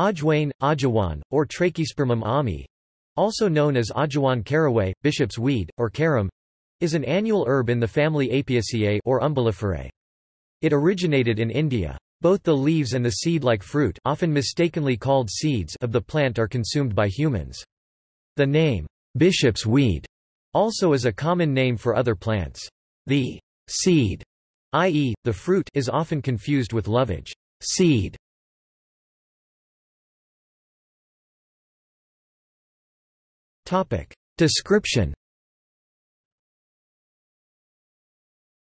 Ajwain, Ajowan, or Trachyspermum ammi, also known as Ajowan caraway, bishop's weed, or carom, is an annual herb in the family Apiaceae or Umbelliferae. It originated in India. Both the leaves and the seed-like fruit often mistakenly called seeds of the plant are consumed by humans. The name, bishop's weed, also is a common name for other plants. The seed, i.e., the fruit is often confused with lovage seed. Description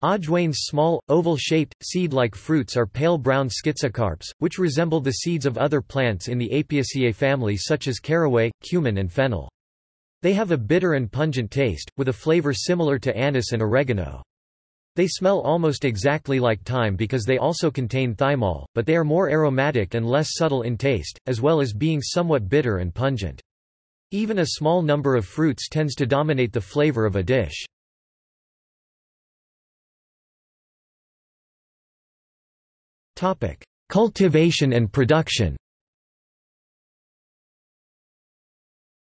Ajwain's small, oval-shaped, seed-like fruits are pale brown schizocarps, which resemble the seeds of other plants in the Apiaceae family such as caraway, cumin and fennel. They have a bitter and pungent taste, with a flavor similar to anise and oregano. They smell almost exactly like thyme because they also contain thymol, but they are more aromatic and less subtle in taste, as well as being somewhat bitter and pungent. Even a small number of fruits tends to dominate the flavor of a dish. Cultivation and production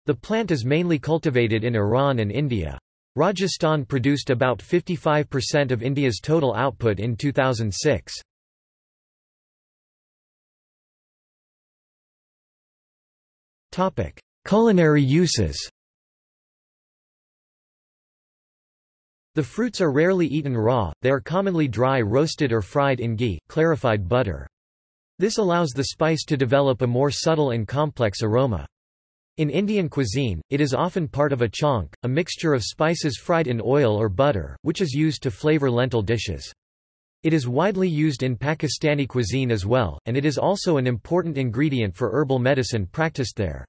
The plant is mainly cultivated in Iran and India. Rajasthan produced about 55% of India's total output in 2006. Culinary uses The fruits are rarely eaten raw, they are commonly dry roasted or fried in ghee, clarified butter. This allows the spice to develop a more subtle and complex aroma. In Indian cuisine, it is often part of a chaunk, a mixture of spices fried in oil or butter, which is used to flavor lentil dishes. It is widely used in Pakistani cuisine as well, and it is also an important ingredient for herbal medicine practiced there.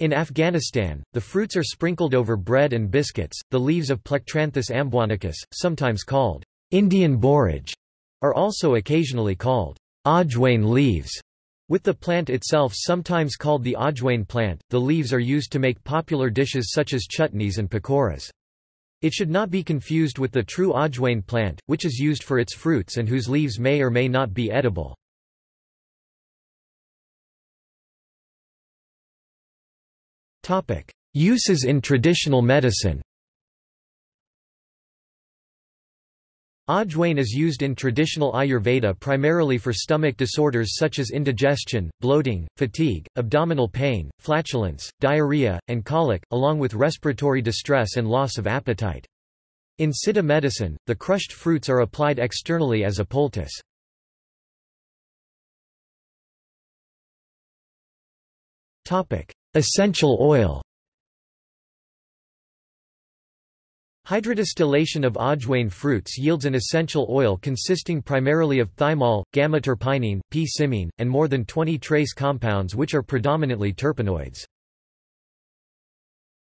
In Afghanistan, the fruits are sprinkled over bread and biscuits. The leaves of Plectranthus amboinicus, sometimes called Indian borage, are also occasionally called ajwain leaves. With the plant itself sometimes called the ajwain plant, the leaves are used to make popular dishes such as chutneys and pakoras. It should not be confused with the true ajwain plant, which is used for its fruits and whose leaves may or may not be edible. Uses in traditional medicine Ajwain is used in traditional Ayurveda primarily for stomach disorders such as indigestion, bloating, fatigue, abdominal pain, flatulence, diarrhea, and colic, along with respiratory distress and loss of appetite. In Siddha medicine, the crushed fruits are applied externally as a poultice. Essential oil Hydrodistillation of ajwain fruits yields an essential oil consisting primarily of thymol, gamma-terpinene, p-cymene, and more than 20 trace compounds which are predominantly terpenoids.